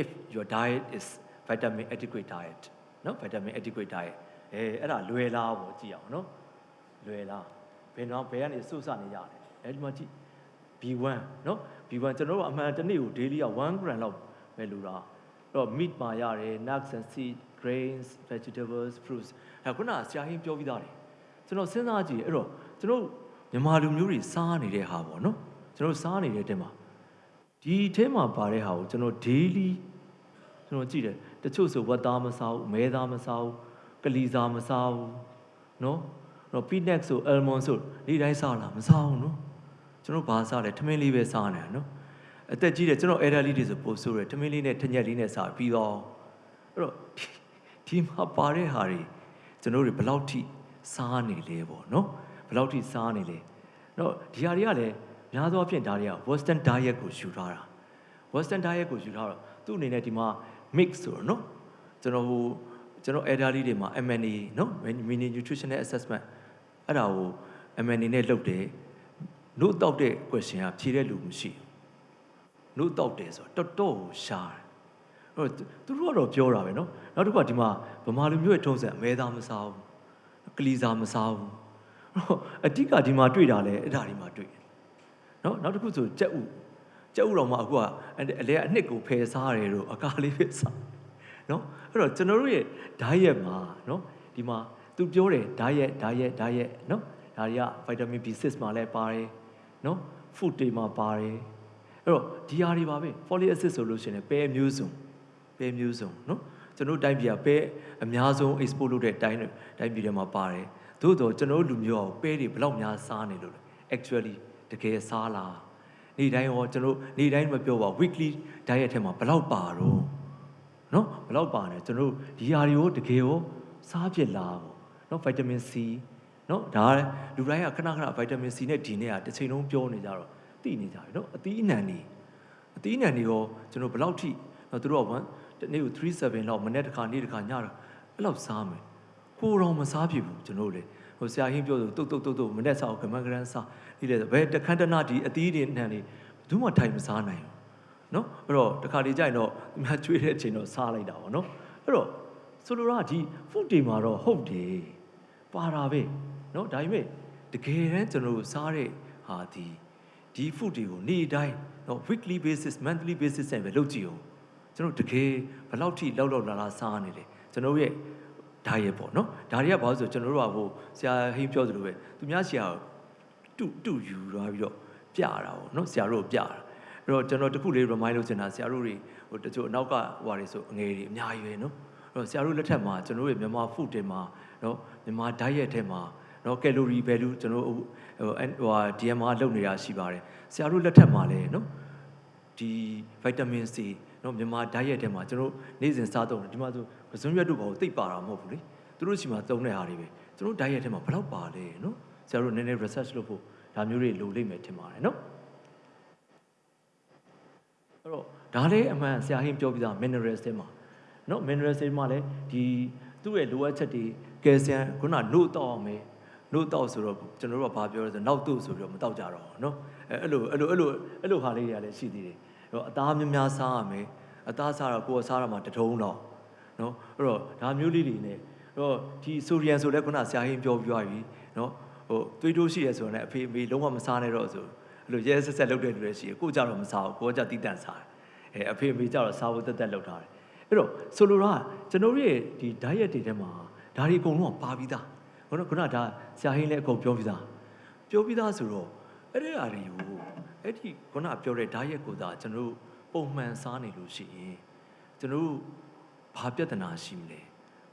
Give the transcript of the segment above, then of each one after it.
if your diet is vitamin adequate diet နော် vitamin adequate diet အဲအဲ့ဒါလွယ်လားပေါ့ကြည့်အောင်နော်လွယ်လားဘယ်တော့ဘယ်ကနေစုစနေရတယ်အဲဒီမှာကြည့် B1 နော် B1 ကျွန်တော်တို့အမှန်တစ်နေ့ကို daily က1 gram လောက်ပဲလူတာအဲ့တော့ meat မှာရတယ် nuts and seed grains vegetables fruits အဲခုနကဆရာဟင်းပြောပြီးသားတယ်ကျွန်တော်စဉ်းစားကြည့်အဲ့တော့ကျွန်တော်မြန်မာလူမျိုးတွေစားနေတဲ့ဟာပေါ့နော်ကျွန်တော်စားနေတဲ့တဲမှာ ဒီထဲမှာပါတဲ့ဟာကိုကျွန်တော် daily ကျွန်တော်ကြည့်တယ်တချို့ဆိုဝက်သားမစားဘူးမဲသားမစားဘူးကလီစားမစားဘူးနော်တော့ peanut ဆို almond ဆိုဒီတိုင်းစားလားမစားဘူးနော်ကျွန်တော်ဘာစားလဲထမင်းလေးပဲစားနေတာနော်အသက်ကြီးတယ်ကျွန်တော် elderly တွေဆိုပို့ဆိုရယ်ထမင်းလေးနဲ့ထညက်လေးနဲ့စားပြီးတော့အဲ့တော့ဒီမှာပါတဲ့ဟာတွေကျွန်တော်တို့ဘယ်လောက်ထိစားနေလဲပေါ့နော်ဘယ်လောက်ထိစားနေလဲတော့ဒီဟာတွေကလည်း များသောအားဖြင့်ဒါတွေက western diet ကိုယူထားတာ western diet ကိုယူထားတော့သူ့အနေနဲ့ဒီမှာ mix ဆိုတော့နော်ကျွန်တော်ဟိုကျွန်တော် elderly တွေမှာ MNA နော် mini nutritional assessment အဲ့ဒါကို MNA နဲ့လုပ်တယ်နို့တောက်တဲ့ question ကဖြေတဲ့လူမရှိဘူးနို့တောက်တယ်ဆိုတော့တော်တော်ကိုရှားတယ်အဲ့တော့သူတို့ကတော့ပြောတာပဲနော်နောက်တစ်ခုကဒီမှာဗမာလူမျိုးရဲ့ထုံးစံအမဲသားမစားဘူးကလီစာမစားဘူးအတိကဒီမှာတွေ့တာလဲအဲ့ဒါဒီမှာတွေ့တယ် နော်နောက်တစ်ခုဆိုကြက်ဥကြက်ဥတော်မှာအခုကအလဲအနှစ်ကိုဖယ်စားရတယ်လို့အကားလေးပဲစားနော်အဲ့တော့ကျွန်တော်တို့ရဲ့ diet မှာနော်ဒီမှာသူပြောတယ် diet diet diet နော်ဒါတွေက vitamin B6 မှာလည်းပါတယ်နော် food တွေမှာပါတယ်အဲ့တော့ဒီဟာတွေပါပဲ folic acid ဆိုလို့ရှိရင်ပဲမျိုးစုံပဲမျိုးစုံနော်ကျွန်တော်တိုင်းပြည်ကပဲအများဆုံး export လုပ်တဲ့တိုင်းတိုင်းပြည်တွေမှာပါတယ်သို့တော့ကျွန်တော်တို့လူမျိုးကပဲတွေဘယ်လောက်များစားနေလို့လဲ actually တကယ်စားလားနေ့တိုင်းရောကျွန်တော်နေ့တိုင်းမပြောပါ weekly diet ထဲမှာဘယ်လောက်ပါတော့နော်ဘယ်လောက်ပါလဲကျွန်တော်ဒီဟာတွေကိုတကယ်ရောစားဖြစ်လားပေါ့နော် vitamin C နော်ဒါလူတိုင်းကခဏခဏ vitamin C နဲ့ D နဲ့ကတစ်ချိန်လုံးပြောနေကြတော့သိနေကြပြီနော်အသီးအနှံနေအသီးအနှံတွေရောကျွန်တော်ဘယ်လောက်ထိနော်သူတို့က1တနေ့ကို37လောက်မနေ့တစ်ခါနေ့တစ်ခါညတော့အဲ့လောက်စားမယ်ကိုတော်မစားဖြစ်ဘူးကျွန်တော်လေ ဟိုဆရာဟင်းပြောဆိုတုတ်တုတ်တုတ်တုတ်မနေ့စားကမန်ကရန်စားဒီလေဘယ်တခန်းတနာဒီအသီးတွေနှံနေဘယ်သူမှထိုင်မစားနိုင်ဘူးနော်အဲ့တော့တခါလေကြာရင်တော့သူများကျွေးတဲ့အချိန်တော့စားလိုက်တာပေါ့နော်အဲ့တော့ဆိုလိုတာဒီ food တွေမှာတော့ဟုတ်တယ်ပါတာပဲနော်ဒါပေမဲ့တကယ်တမ်းကျွန်တော်တို့စားတဲ့ဟာဒီဒီ food တွေကိုနေ့တိုင်းနော် weekly basis monthly basis နဲ့ပဲလုပ်ကြည့်အောင်ကျွန်တော်တကယ်ဘယ်လောက်ထိလောက်လောက်လာလာစားနေလဲကျွန်တော်ရဲ့ diet ပေါ့နော်ဒါတွေကဘာလို့ဆိုကျွန်တော်တို့ကဟိုဆရာဟင်းပြောသလိုပဲသူများဆရာတူတူယူသွားပြီးတော့ပြတာပေါ့နော်ဆရာတို့ပြတာအဲ့တော့ကျွန်တော်တခုလေး remind လုပ်ချင်တာဆရာတို့တွေဟိုတချို့အနောက်ကဟိုတွေဆိုအငယ်တွေအများကြီးပဲနော်အဲ့တော့ဆရာတို့လက်ထက်မှာကျွန်တော်တို့ရဲ့မြန်မာ food တွေမှာနော်မြန်မာ diet ထဲမှာနော် calorie value ကျွန်တော်ဟိုဟို DMR လုပ်နေတာရှိပါတယ်ဆရာတို့လက်ထက်မှာလည်းနော်ဒီ vitamin C နော်မြန်မာ diet ထဲမှာကျွန်တော်နေ့စဉ်စားသုံးတယ်ဒီမှာဆိုပစွန်ရွက်တို့ဘာလို့သိပ်ပါတာမဟုတ်ဘူးလေသူတို့ရှိမှသုံးတဲ့ဟာတွေပဲကျွန်တော် diet ထဲမှာဘယ်လောက်ပါလဲနော်ဆရာတို့နည်းနည်း research လုပ်ဖို့ဒါမျိုးတွေလိုလိမ့်မယ်ထင်ပါတယ်နော်အဲ့တော့ဒါလည်းအမှန်ဆရာဟင်းပြောပြီးသား minerals တွေမှာနော် minerals တွေမှာလည်းဒီသူ့ရဲ့လိုအပ်ချက်တွေကယ်လ်ဆီယမ်ခုနနို့တောက်အောင်မယ်နို့တောက်ဆိုတော့ကျွန်တော်တို့ကဘာပြောလဲဆိုနောက်တို့ဆိုပြီးတော့မတောက်ကြတော့ဘူးနော်အဲအဲ့လိုအဲ့လိုအဲ့လိုအဲ့လိုဟာလေးတွေကလည်းရှိသေးတယ် အဲ့တော့အသားများများစားရမယ်အသားစားတော့ကိုယ်စားရမှာတထုံးတော့နော်အဲ့တော့ဒါမျိုးလေးတွေနဲ့အဲ့တော့ဒီဆိုရီယန်ဆိုလည်းခုနဆရာဟင်းပြောပြသွားပြီနော်ဟိုသွေးတိုးရှိရဆိုတော့လည်းအဖေအမေလုံးဝမစားနဲ့တော့ဆိုအဲ့လိုရဲဆက်ဆက်လုပ်တဲ့လူတွေရှိရကိုကြတော့မစားဘူးကိုကကြတိတန့်စားတယ်အဲအဖေအမေကြတော့စားဖို့တက်တက်လုပ်ထားတယ်အဲ့တော့ဆိုလိုတာကျွန်တော်ရဲ့ဒီ diet တွေထဲမှာဒါတွေအကုန်လုံးပါပြီးသားခုနကခုနဒါဆရာဟင်းလည်းအကုန်ပြောပြီးသားပြောပြီးသားဆိုတော့အဲ့ဒီအရာတွေကို အဲ့ဒီခုနပြောတဲ့ diet ကိုသာကျွန်တော်ပုံမှန်စားနေလို့ရှိရင်ကျွန်တော်ဘာပြဿနာရှိမလဲ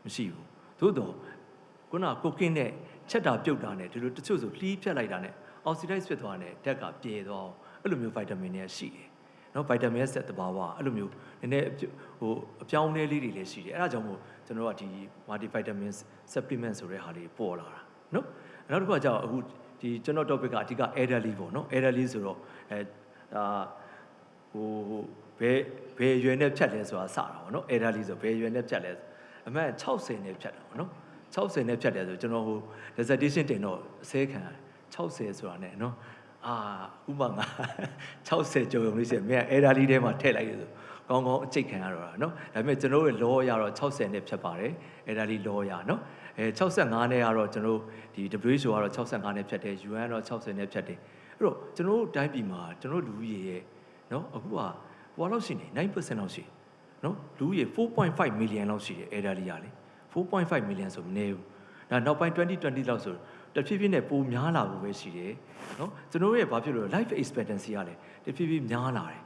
မရှိဘူးသို့တော့ခုနကိုကင်းနဲ့ချက်တာပြုတ်တာနဲ့ဒီလိုတချို့ဆိုလှီးဖြတ်လိုက်တာနဲ့အောက်ဆီဒိုက်ဖြစ်သွားတယ်ဓာတ်ကပြေသွားအဲ့လိုမျိုးဗိုက်တာမင်တွေရှိတယ်နော်ဗိုက်တာမင်ဆက်တဘာဝအဲ့လိုမျိုးနည်းနည်းဟိုအပြောင်းအလဲလေးတွေလည်းရှိတယ်အဲ့ဒါကြောင့်မို့ကျွန်တော်ကဒီ multivitamin supplement ဆိုတဲ့ဟာလေးပေါ်လာတာနော်နောက်တစ်ခုကကြောက်အခု ဒီကျွန်တော် topic ကအဓိက elderly ပေါ့နော် elderly ဆိုတော့အဲဒါဟိုဘယ်ဘယ်ရွယ်နဲ့ဖြတ်လဲဆိုတာစတာပေါ့နော် elderly ဆိုဘယ်ရွယ်နဲ့ဖြတ်လဲအမှန်60နဲ့ဖြတ်တာပေါ့နော်60နဲ့ဖြတ်တယ်ဆိုကျွန်တော်ဟို dissertation တင်တော့အစဲခံ60ဆိုတာ ਨੇ နော်အာဥပမာငါ60ကျော်ရုံလေးရှိရင်မင်းအဲ့ဒါလေးထဲမှာထည့်လိုက်ရဆိုဟ ကောင်းကောင်းအကျိတ်ခံရတော့တာနော်ဒါပေမဲ့ကျွန်တော်တို့ရဲ့ law ရတော့60နဲ့ဖြစ်ပါတယ်အဲ့ဒါလေး law ရနော်အဲ65နဲ့ကတော့ကျွန်တော်ဒီ WHO ကတော့65နဲ့ဖြတ်တယ် UN ကတော့60နဲ့ဖြတ်တယ်အဲ့တော့ကျွန်တော်တို့တိုင်းပြည်မှာကျွန်တော်လူကြီးရဲ့နော်အခုကဘွာလောက်ရှိနေ9%လောက်ရှိနော်လူကြီး4.5 million လောက်ရှိတယ်အဲ့ဒါလေးရလေ4.5 million ဆိုမနေဘူးဒါနောက်ပိုင်း2020လောက်ဆိုတဖြည်းဖြည်းနဲ့ပိုများလာဖို့ပဲရှိတယ်နော်ကျွန်တော်ရဲ့ဘာဖြစ်လို့ life expectancy ကလည်းတဖြည်းဖြည်းများလာတယ်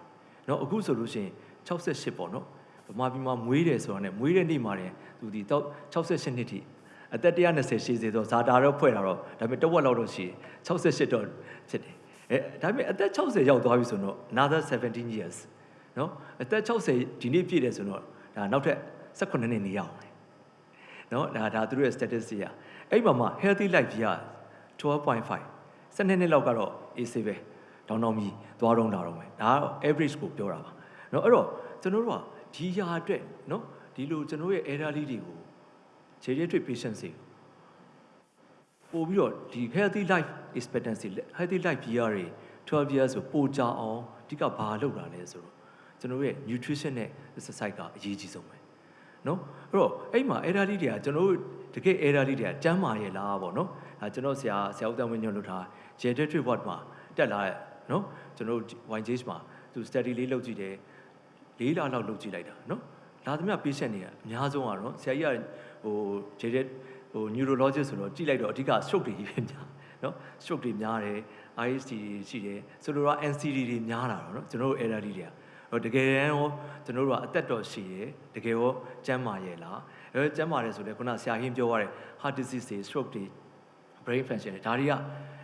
နော်အခုဆိုလို့ရှိရင် 68ပေါ့เนาะဗမာပြည်မှာမွေးတယ်ဆိုတာနဲ့မွေးတဲ့နေ့မှာတည်းသူဒီတော့68နှစ်ထိအသက်120ရှိစေတော့ဇာတာတော့ဖွဲ့တာတော့ဒါပေမဲ့တဝက်လောက်တော့ရှိတယ်68တော့ဖြစ်တယ်အဲဒါပေမဲ့အသက်60ရောက်သွားပြီဆိုတော့ another 17 years เนาะအသက်60ဒီနေ့ပြည့်တယ်ဆိုတော့ဒါနောက်ထပ်18နှစ်နေရအောင်မယ်เนาะဒါဒါသူတို့ရဲ့ statistic อ่ะအဲ့မှာမှ healthy life ကြီးက12.5 12နှစ်လောက်ကတော့ AC ပဲတောင်းတောင်းပြီးသွားတော့လာတော့မယ်ဒါကတော့ average ကိုပြောတာပါ เนาะအဲ့တော့ကျွန်တော်တို့ကဒီຢာအတွက်เนาะဒီလိုကျွန်တော်ရဲ့ error လေးတွေကို geriatric patients တွေပို့ပြီးတော့ဒီ healthy life expectancy healthy life year တွေ12 years ဆိုပိုကြအောင်အဓိကဘာလုပ်တာလဲဆိုတော့ကျွန်တော်ရဲ့ nutrition နဲ့ exercise ကအရေးကြီးဆုံးပဲเนาะအဲ့တော့အဲ့မှာ error လေးတွေကကျွန်တော်တို့တကယ် error လေးတွေကကျမ်းမာရဲ့လားပေါ့เนาะအဲကျွန်တော်ဆရာဆရာဦးတန်းဝင်းညွှန်လုပ်ထား geriatric ward မှာတက်လာတဲ့เนาะကျွန်တော်တို့ YGH မှာသူ study လေးလုပ်ကြည့်တယ် ၄လလောက်လုပ်ကြည့်လိုက်တာနော်လာသမျှ patient တွေကအများဆုံးကတော့ဆရာကြီးကဟို jaded ဟို neurologist ဆိုတော့ကြည့်လိုက်တော့အဓိက stroke တွေကြီးပဲများနော် stroke တွေများတယ် IST တွေရှိတယ်ဆိုလိုတော့ NCD တွေများတာတော့နော်ကျွန်တော်တို့ error တွေကဟိုတကယ်တမ်းရောကျွန်တော်တို့ကအသက်တော်ရှိရယ်တကယ်ရောကျန်းမာရဲ့လားအဲကျန်းမာတယ်ဆိုလည်းခုနဆရာဟင်းပြောရတဲ့ heart disease တွေ stroke တွေ brain function တွေဒါတွေက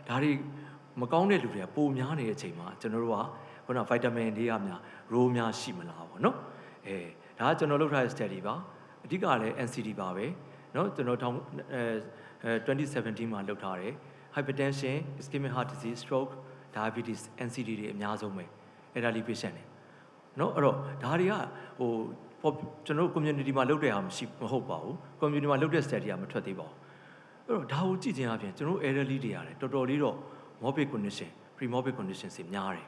ဒါတွေမကောင်းတဲ့လူတွေကပိုများနေတဲ့အချိန်မှာကျွန်တော်တို့က ခုနဗိုက်တာမင်တွေကများရိုးများရှိမလားပေါ့နော်အဲဒါကကျွန်တော်လုပ်ထားတဲ့ study ပါအဓိကလည်း NCD ပါပဲနော်ကျွန်တော်ထောင်အဲ2017မှာလုပ်ထားတယ် hypertension ischemic heart disease stroke diabetes NCD တွေအများဆုံးပဲ elderly patient တွေနော်အဲ့တော့ဒါတွေကဟိုကျွန်တော် community မှာလုပ်တဲ့အရာမရှိမဟုတ်ပါဘူး community မှာလုပ်တဲ့ study ကမထွက်သေးပါဘူးအဲ့တော့ဒါကိုကြည့်ခြင်းအပြင်ကျွန်တော် elderly တွေရတယ်တော်တော်လေးတော့ morbid condition pre morbid condition တွေများတယ်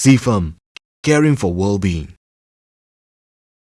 CFAM, caring for well-being.